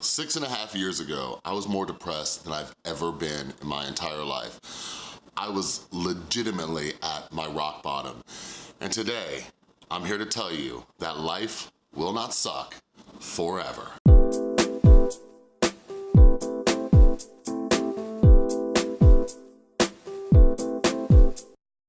Six and a half years ago, I was more depressed than I've ever been in my entire life. I was legitimately at my rock bottom. And today, I'm here to tell you that life will not suck forever.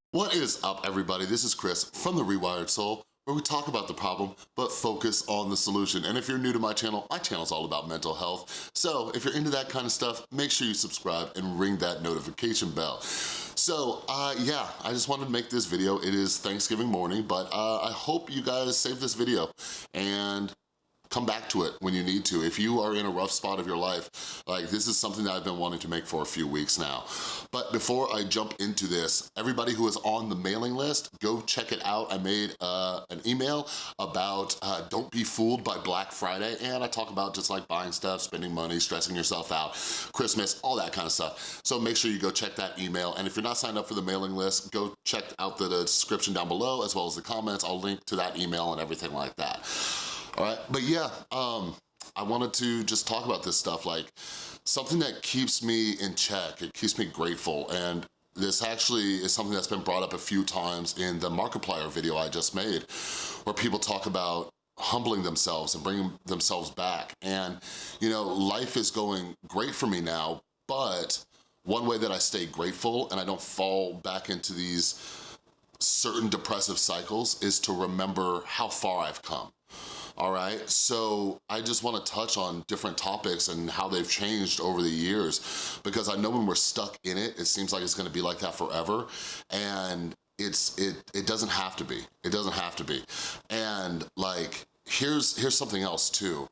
What is up, everybody? This is Chris from The Rewired Soul, where we talk about the problem, but focus on the solution. And if you're new to my channel, my channel's all about mental health. So if you're into that kind of stuff, make sure you subscribe and ring that notification bell. So uh, yeah, I just wanted to make this video. It is Thanksgiving morning, but uh, I hope you guys save this video and come back to it when you need to. If you are in a rough spot of your life, like this is something that I've been wanting to make for a few weeks now. But before I jump into this, everybody who is on the mailing list, go check it out. I made uh, an email about uh, don't be fooled by Black Friday, and I talk about just like buying stuff, spending money, stressing yourself out, Christmas, all that kind of stuff. So make sure you go check that email, and if you're not signed up for the mailing list, go check out the description down below, as well as the comments. I'll link to that email and everything like that all right? But yeah, um, I wanted to just talk about this stuff, like something that keeps me in check, it keeps me grateful, and this actually is something that's been brought up a few times in the Markiplier video I just made, where people talk about humbling themselves and bringing themselves back. And, you know, life is going great for me now, but one way that I stay grateful and I don't fall back into these certain depressive cycles is to remember how far I've come all right? So I just wanna touch on different topics and how they've changed over the years because I know when we're stuck in it, it seems like it's gonna be like that forever and it's it it doesn't have to be. It doesn't have to be. And like, here's here's something else too.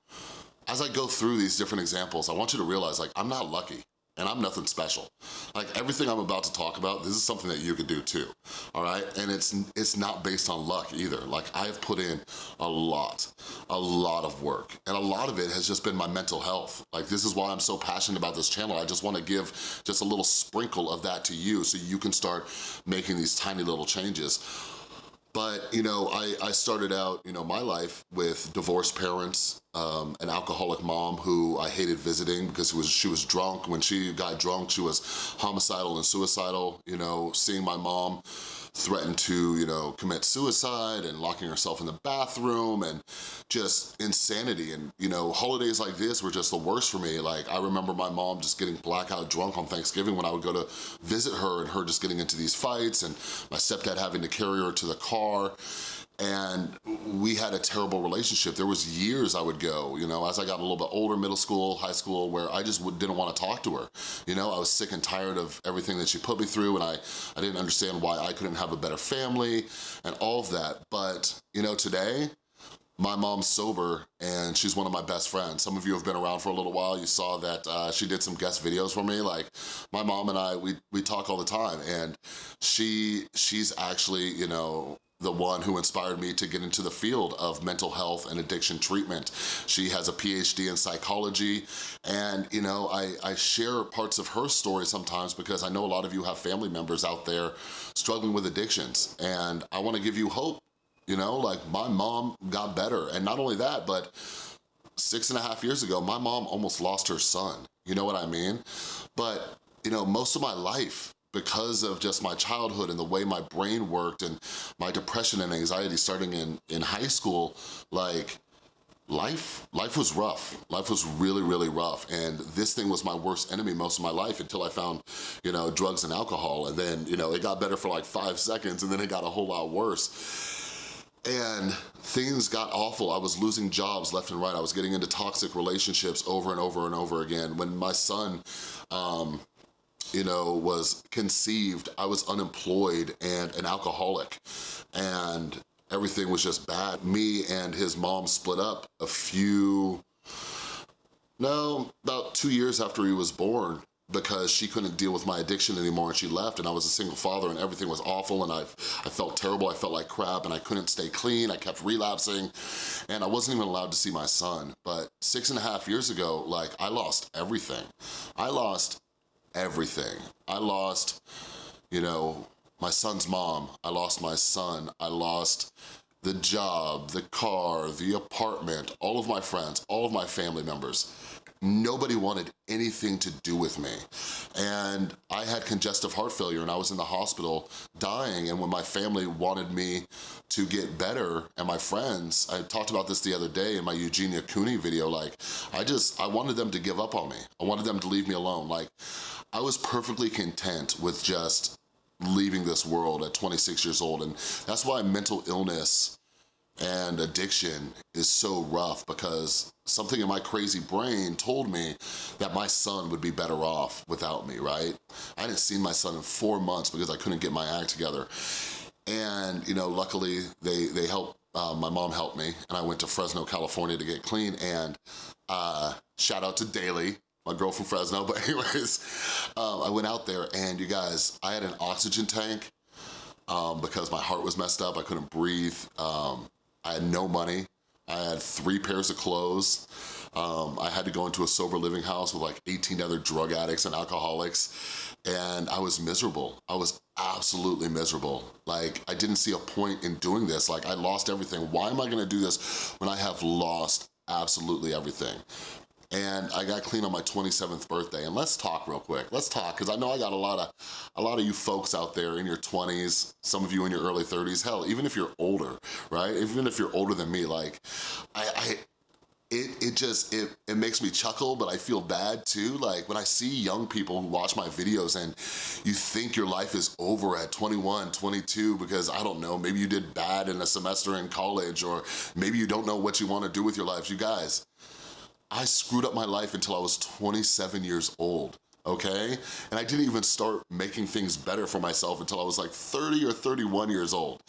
As I go through these different examples, I want you to realize like, I'm not lucky and I'm nothing special. Like everything I'm about to talk about, this is something that you could do too, all right? And it's it's not based on luck either. Like I've put in a lot, a lot of work, and a lot of it has just been my mental health. Like this is why I'm so passionate about this channel. I just wanna give just a little sprinkle of that to you so you can start making these tiny little changes. But, you know, I, I started out, you know, my life with divorced parents, um, an alcoholic mom who I hated visiting because was, she was drunk. When she got drunk, she was homicidal and suicidal, you know, seeing my mom threatened to, you know, commit suicide and locking herself in the bathroom and just insanity. And, you know, holidays like this were just the worst for me. Like, I remember my mom just getting blackout drunk on Thanksgiving when I would go to visit her and her just getting into these fights and my stepdad having to carry her to the car and we had a terrible relationship. There was years I would go, you know, as I got a little bit older, middle school, high school, where I just didn't want to talk to her. You know, I was sick and tired of everything that she put me through and I, I didn't understand why I couldn't have a better family and all of that. But, you know, today, my mom's sober and she's one of my best friends. Some of you have been around for a little while. You saw that uh, she did some guest videos for me. Like my mom and I, we, we talk all the time and she she's actually, you know, the one who inspired me to get into the field of mental health and addiction treatment. She has a PhD in psychology and you know, I, I share parts of her story sometimes because I know a lot of you have family members out there struggling with addictions and I wanna give you hope, you know, like my mom got better and not only that, but six and a half years ago, my mom almost lost her son, you know what I mean? But you know, most of my life, because of just my childhood and the way my brain worked and my depression and anxiety starting in, in high school, like, life life was rough life was really really rough and this thing was my worst enemy most of my life until i found you know drugs and alcohol and then you know it got better for like five seconds and then it got a whole lot worse and things got awful. I was losing jobs left and right. I was getting into toxic relationships over and over and over again. When my son um, you know, was conceived, I was unemployed and an alcoholic. And everything was just bad. Me and his mom split up a few, no, about two years after he was born because she couldn't deal with my addiction anymore and she left and I was a single father and everything was awful and I, I felt terrible, I felt like crap and I couldn't stay clean, I kept relapsing and I wasn't even allowed to see my son. But six and a half years ago, like I lost everything. I lost everything. I lost, you know, my son's mom, I lost my son, I lost the job, the car, the apartment, all of my friends, all of my family members, nobody wanted anything to do with me. And I had congestive heart failure and I was in the hospital dying and when my family wanted me to get better and my friends, I talked about this the other day in my Eugenia Cooney video, like I just, I wanted them to give up on me. I wanted them to leave me alone. Like I was perfectly content with just leaving this world at 26 years old and that's why mental illness and addiction is so rough because something in my crazy brain told me that my son would be better off without me, right? I hadn't seen my son in four months because I couldn't get my act together. And, you know, luckily they, they helped, uh, my mom helped me and I went to Fresno, California to get clean and uh, shout out to Daly, my girl from Fresno, but anyways, um, I went out there and you guys, I had an oxygen tank um, because my heart was messed up, I couldn't breathe. Um, I had no money. I had three pairs of clothes. Um, I had to go into a sober living house with like 18 other drug addicts and alcoholics and I was miserable. I was absolutely miserable. Like, I didn't see a point in doing this. Like, I lost everything. Why am I gonna do this when I have lost absolutely everything? And I got clean on my 27th birthday. And let's talk real quick. Let's talk, because I know I got a lot of a lot of you folks out there in your 20s, some of you in your early 30s, hell, even if you're older, right? Even if you're older than me, like, I, I it, it just, it, it makes me chuckle, but I feel bad too. Like when I see young people who watch my videos and you think your life is over at 21, 22, because I don't know, maybe you did bad in a semester in college or maybe you don't know what you wanna do with your life. You guys, I screwed up my life until I was 27 years old okay? And I didn't even start making things better for myself until I was like 30 or 31 years old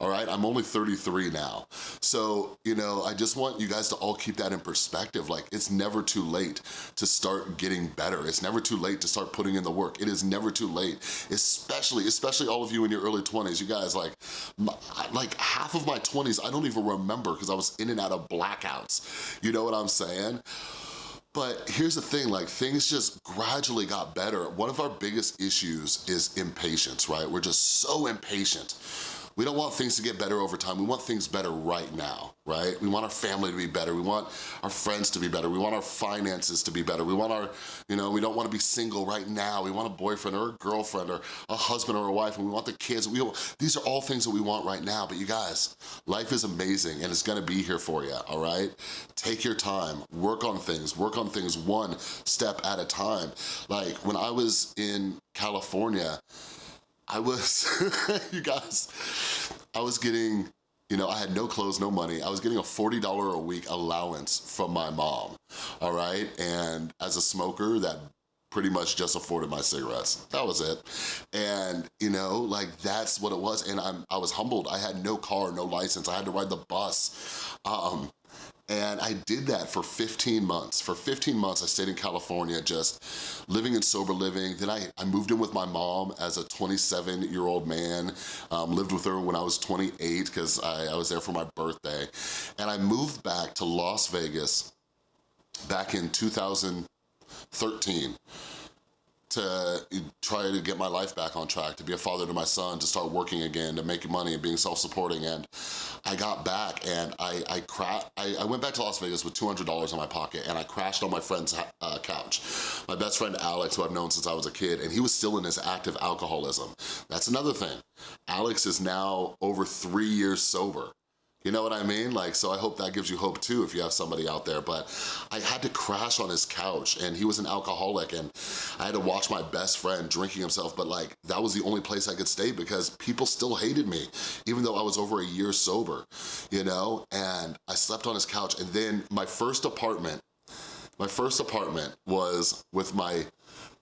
all right? I'm only 33 now. So, you know, I just want you guys to all keep that in perspective. Like, it's never too late to start getting better. It's never too late to start putting in the work. It is never too late, especially, especially all of you in your early 20s. You guys, like, my, like half of my 20s, I don't even remember because I was in and out of blackouts. You know what I'm saying? But here's the thing, like things just gradually got better. One of our biggest issues is impatience, right? We're just so impatient. We don't want things to get better over time. We want things better right now, right? We want our family to be better. We want our friends to be better. We want our finances to be better. We want our, you know, we don't want to be single right now. We want a boyfriend or a girlfriend or a husband or a wife and we want the kids. We, these are all things that we want right now. But you guys, life is amazing and it's gonna be here for you, all right? Take your time, work on things, work on things one step at a time. Like when I was in California, I was, you guys, I was getting, you know, I had no clothes, no money. I was getting a $40 a week allowance from my mom, all right? And as a smoker, that pretty much just afforded my cigarettes. That was it. And, you know, like that's what it was. And I'm, I was humbled. I had no car, no license. I had to ride the bus. Um, and I did that for 15 months. For 15 months, I stayed in California just living in sober living. Then I, I moved in with my mom as a 27-year-old man, um, lived with her when I was 28 because I, I was there for my birthday. And I moved back to Las Vegas back in 2013 to try to get my life back on track, to be a father to my son, to start working again, to make money and being self-supporting. And I got back and I I, I, I went back to Las Vegas with $200 in my pocket and I crashed on my friend's uh, couch. My best friend Alex, who I've known since I was a kid, and he was still in his active alcoholism. That's another thing. Alex is now over three years sober. You know what I mean? Like, so I hope that gives you hope too if you have somebody out there. But I had to crash on his couch and he was an alcoholic and I had to watch my best friend drinking himself. But like, that was the only place I could stay because people still hated me, even though I was over a year sober, you know? And I slept on his couch. And then my first apartment, my first apartment was with my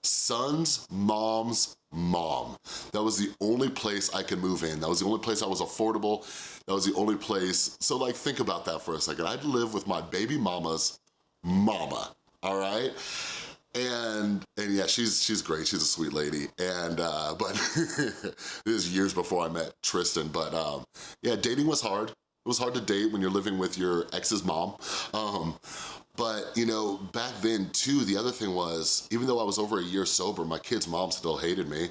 son's mom's mom. That was the only place I could move in. That was the only place I was affordable. That was the only place. So like, think about that for a second. I'd live with my baby mama's mama, all right? And and yeah, she's she's great. She's a sweet lady. And uh, but this is years before I met Tristan. But um, yeah, dating was hard. It was hard to date when you're living with your ex's mom. Um, but, you know, back then too, the other thing was, even though I was over a year sober, my kid's mom still hated me.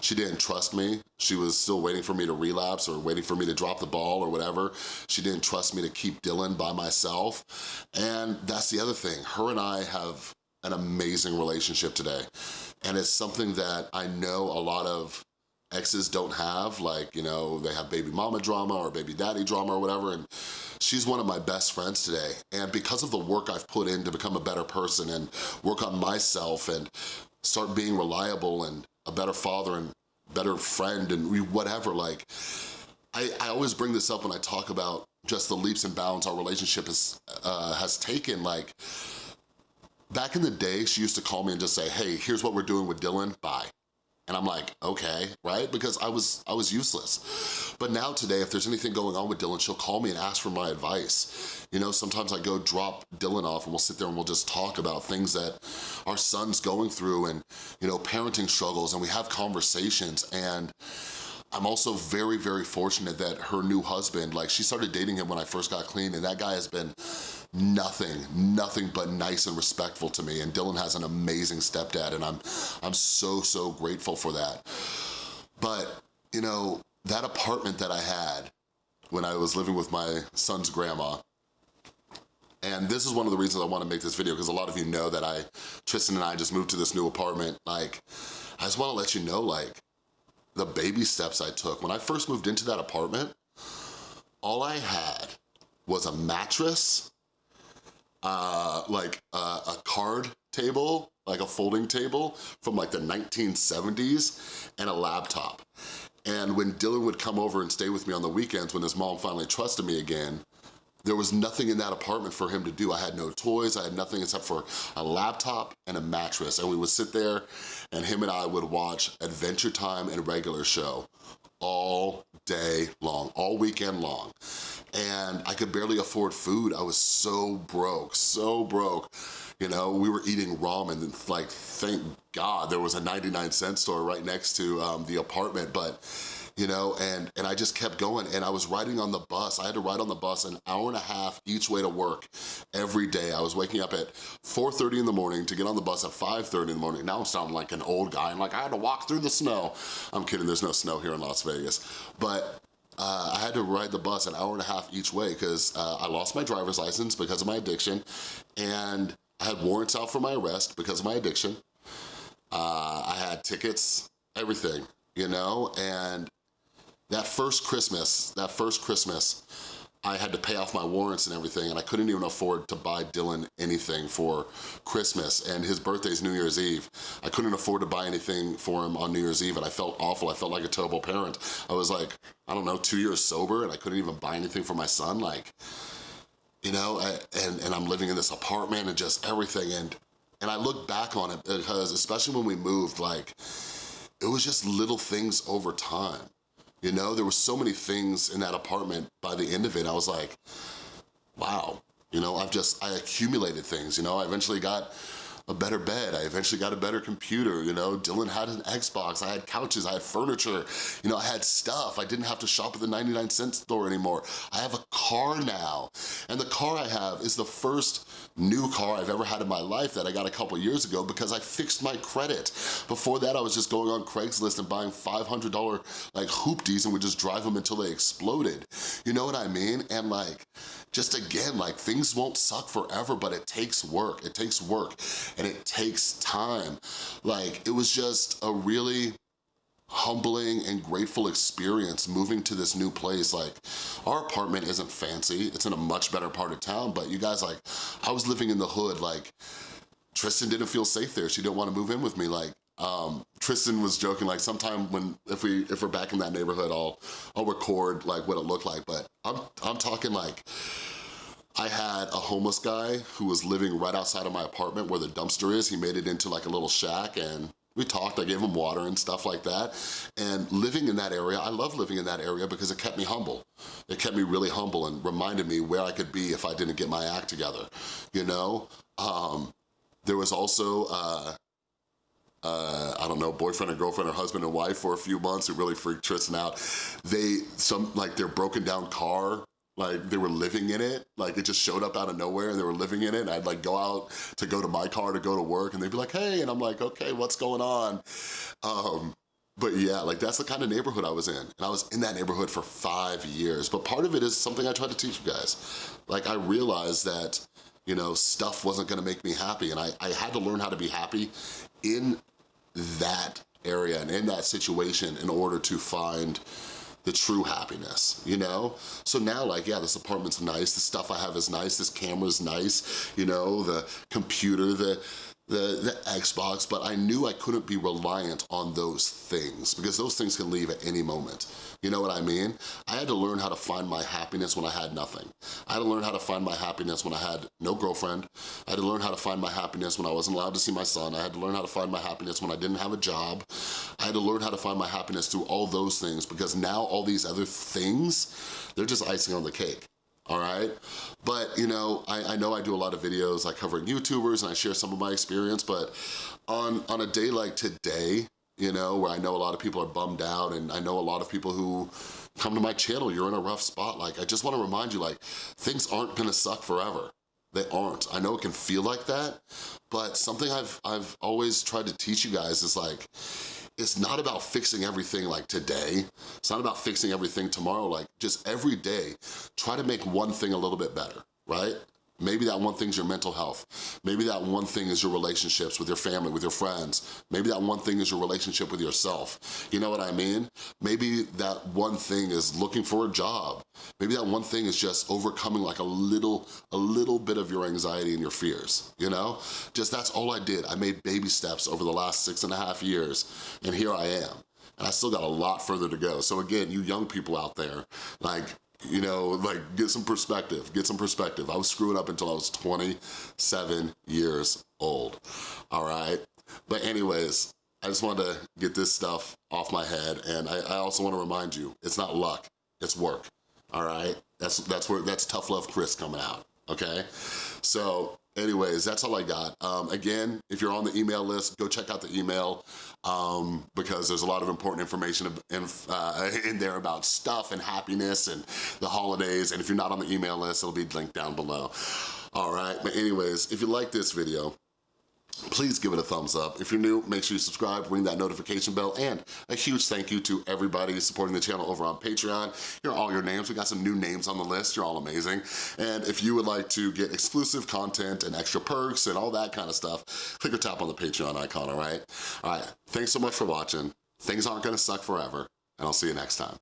She didn't trust me. She was still waiting for me to relapse or waiting for me to drop the ball or whatever. She didn't trust me to keep Dylan by myself. And that's the other thing. Her and I have an amazing relationship today. And it's something that I know a lot of exes don't have, like, you know, they have baby mama drama or baby daddy drama or whatever, and she's one of my best friends today. And because of the work I've put in to become a better person and work on myself and start being reliable and a better father and better friend and whatever, like, I, I always bring this up when I talk about just the leaps and bounds our relationship has, uh, has taken, like, back in the day, she used to call me and just say, hey, here's what we're doing with Dylan, bye. And I'm like, okay, right? Because I was I was useless. But now today, if there's anything going on with Dylan, she'll call me and ask for my advice. You know, sometimes I go drop Dylan off and we'll sit there and we'll just talk about things that our son's going through and, you know, parenting struggles and we have conversations and I'm also very, very fortunate that her new husband, like she started dating him when I first got clean and that guy has been nothing, nothing but nice and respectful to me. And Dylan has an amazing stepdad and I'm, I'm so, so grateful for that. But, you know, that apartment that I had when I was living with my son's grandma, and this is one of the reasons I wanna make this video because a lot of you know that I, Tristan and I just moved to this new apartment. Like, I just wanna let you know, like, the baby steps I took. When I first moved into that apartment, all I had was a mattress, uh, like uh, a card table, like a folding table from like the 1970s, and a laptop. And when Dylan would come over and stay with me on the weekends when his mom finally trusted me again, there was nothing in that apartment for him to do. I had no toys, I had nothing except for a laptop and a mattress. And we would sit there and him and I would watch Adventure Time and Regular Show all day long, all weekend long. And I could barely afford food. I was so broke, so broke. You know, we were eating ramen and like, thank God there was a 99 cent store right next to um, the apartment, but you know, and, and I just kept going and I was riding on the bus. I had to ride on the bus an hour and a half each way to work every day. I was waking up at 4.30 in the morning to get on the bus at 5.30 in the morning. Now I'm sounding like an old guy and like I had to walk through the snow. I'm kidding, there's no snow here in Las Vegas. But uh, I had to ride the bus an hour and a half each way because uh, I lost my driver's license because of my addiction and I had warrants out for my arrest because of my addiction. Uh, I had tickets, everything, you know, and that first Christmas, that first Christmas, I had to pay off my warrants and everything and I couldn't even afford to buy Dylan anything for Christmas and his birthday's New Year's Eve. I couldn't afford to buy anything for him on New Year's Eve and I felt awful. I felt like a terrible parent. I was like, I don't know, two years sober and I couldn't even buy anything for my son. Like, you know, I, and, and I'm living in this apartment and just everything. And, and I look back on it because especially when we moved, like, it was just little things over time. You know, there were so many things in that apartment by the end of it. I was like, wow, you know, I've just, I accumulated things, you know, I eventually got a better bed. I eventually got a better computer, you know? Dylan had an Xbox, I had couches, I had furniture, you know, I had stuff. I didn't have to shop at the 99 cent store anymore. I have a car now. And the car I have is the first new car I've ever had in my life that I got a couple years ago because I fixed my credit. Before that, I was just going on Craigslist and buying $500 like hoopties and would just drive them until they exploded. You know what I mean? And like, just again, like things won't suck forever, but it takes work. It takes work and it takes time. Like it was just a really humbling and grateful experience moving to this new place. Like, our apartment isn't fancy. It's in a much better part of town, but you guys, like, I was living in the hood, like, Tristan didn't feel safe there. She didn't want to move in with me. Like, um, Tristan was joking, like, sometime when, if we, if we're back in that neighborhood, I'll, I'll record, like, what it looked like, but I'm, I'm talking, like, I had a homeless guy who was living right outside of my apartment where the dumpster is. He made it into like a little shack and we talked, I gave him water and stuff like that. And living in that area, I love living in that area because it kept me humble. It kept me really humble and reminded me where I could be if I didn't get my act together, you know? Um, there was also, uh, uh, I don't know, boyfriend or girlfriend or husband and wife for a few months who really freaked Tristan out. They, some, like their broken down car like they were living in it. Like it just showed up out of nowhere and they were living in it. And I'd like go out to go to my car to go to work and they'd be like, hey, and I'm like, okay, what's going on? Um, but yeah, like that's the kind of neighborhood I was in. And I was in that neighborhood for five years. But part of it is something I tried to teach you guys. Like I realized that, you know, stuff wasn't gonna make me happy. And I, I had to learn how to be happy in that area and in that situation in order to find the true happiness, you know? So now like, yeah, this apartment's nice, the stuff I have is nice, this camera's nice, you know, the computer, the, the, the Xbox, but I knew I couldn't be reliant on those things because those things can leave at any moment. You know what I mean? I had to learn how to find my happiness when I had nothing. I had to learn how to find my happiness when I had no girlfriend. I had to learn how to find my happiness when I wasn't allowed to see my son. I had to learn how to find my happiness when I didn't have a job. I had to learn how to find my happiness through all those things because now all these other things, they're just icing on the cake all right? But, you know, I, I, know I do a lot of videos like covering YouTubers and I share some of my experience, but on, on a day like today, you know, where I know a lot of people are bummed out and I know a lot of people who come to my channel, you're in a rough spot. Like, I just wanna remind you, like, things aren't gonna suck forever. They aren't. I know it can feel like that, but something I've, I've always tried to teach you guys is like, it's not about fixing everything like today. It's not about fixing everything tomorrow. Like just every day, try to make one thing a little bit better, right? Maybe that one thing's your mental health. Maybe that one thing is your relationships with your family, with your friends. Maybe that one thing is your relationship with yourself. You know what I mean? Maybe that one thing is looking for a job. Maybe that one thing is just overcoming like a little, a little bit of your anxiety and your fears, you know? Just that's all I did. I made baby steps over the last six and a half years, and here I am. And I still got a lot further to go. So again, you young people out there, like you know, like get some perspective, get some perspective. I was screwing up until I was 27 years old, all right? But anyways, I just wanted to get this stuff off my head and I, I also wanna remind you, it's not luck, it's work, all right? That's, that's where, that's Tough Love Chris coming out, okay? So anyways, that's all I got. Um, again, if you're on the email list, go check out the email um, because there's a lot of important information in, uh, in there about stuff and happiness and the holidays. And if you're not on the email list, it'll be linked down below. All right, but anyways, if you like this video, please give it a thumbs up. If you're new, make sure you subscribe, ring that notification bell, and a huge thank you to everybody supporting the channel over on Patreon. Here are all your names. We got some new names on the list. You're all amazing. And if you would like to get exclusive content and extra perks and all that kind of stuff, click or tap on the Patreon icon, all right? All right, thanks so much for watching. Things aren't gonna suck forever, and I'll see you next time.